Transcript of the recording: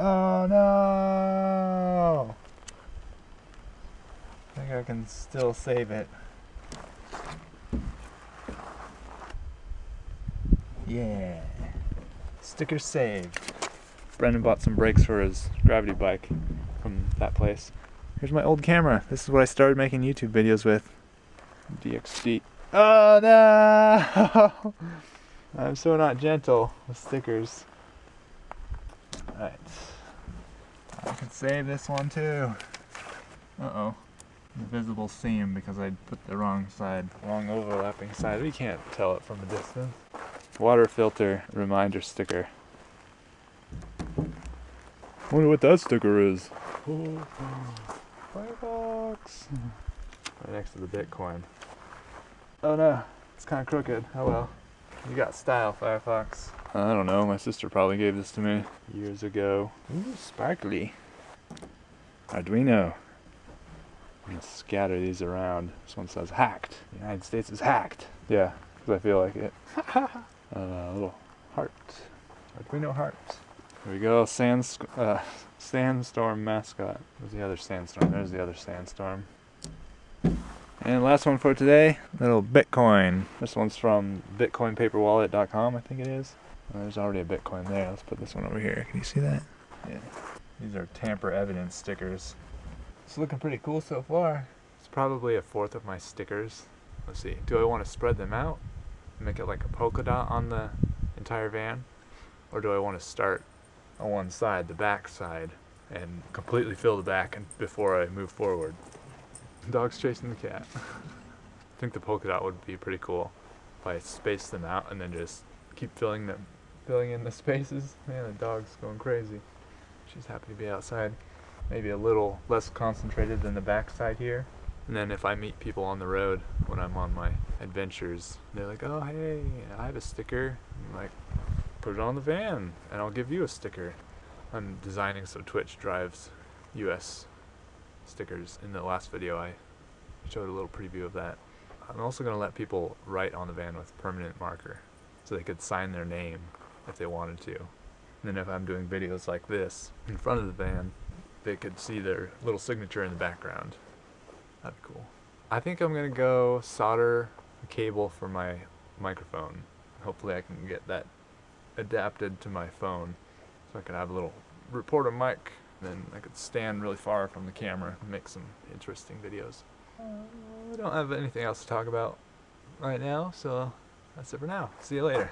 Oh no! I think I can still save it. Yeah. Sticker saved. Brendan bought some brakes for his gravity bike from that place. Here's my old camera. This is what I started making YouTube videos with. DXD. Oh no! I'm so not gentle with stickers. I can save this one too. Uh-oh. Invisible seam because I put the wrong side, wrong overlapping side. We can't tell it from a distance. Water filter reminder sticker. Wonder what that sticker is. Firefox. Right next to the Bitcoin. Oh no, it's kind of crooked. Oh well. You got style, Firefox. I don't know, my sister probably gave this to me years ago. Ooh, sparkly. Arduino. I'm gonna scatter these around. This one says hacked. The United States is hacked. Yeah, because I feel like it. uh, little heart. Arduino hearts. Here we go, Sands uh, Sandstorm mascot. Where's the other Sandstorm? There's the other Sandstorm. And last one for today, little Bitcoin. This one's from bitcoinpaperwallet.com, I think it is. Oh, there's already a Bitcoin there. Let's put this one over here. Can you see that? Yeah. These are tamper evidence stickers. It's looking pretty cool so far. It's probably a fourth of my stickers. Let's see. Do I want to spread them out? Make it like a polka dot on the entire van? Or do I want to start on one side, the back side, and completely fill the back before I move forward? Dog's chasing the cat. I think the polka dot would be pretty cool if I space them out and then just keep filling them, filling in the spaces. Man, the dog's going crazy. She's happy to be outside. Maybe a little less concentrated than the backside here. And then if I meet people on the road when I'm on my adventures, they're like, oh, hey, I have a sticker. I'm like, put it on the van and I'll give you a sticker. I'm designing some Twitch drives US stickers. In the last video I showed a little preview of that. I'm also going to let people write on the van with permanent marker so they could sign their name if they wanted to. And then if I'm doing videos like this in front of the van, they could see their little signature in the background. That'd be cool. I think I'm gonna go solder a cable for my microphone. Hopefully I can get that adapted to my phone so I could have a little reporter mic then I could stand really far from the camera and make some interesting videos. Uh, I don't have anything else to talk about right now, so that's it for now. See you later.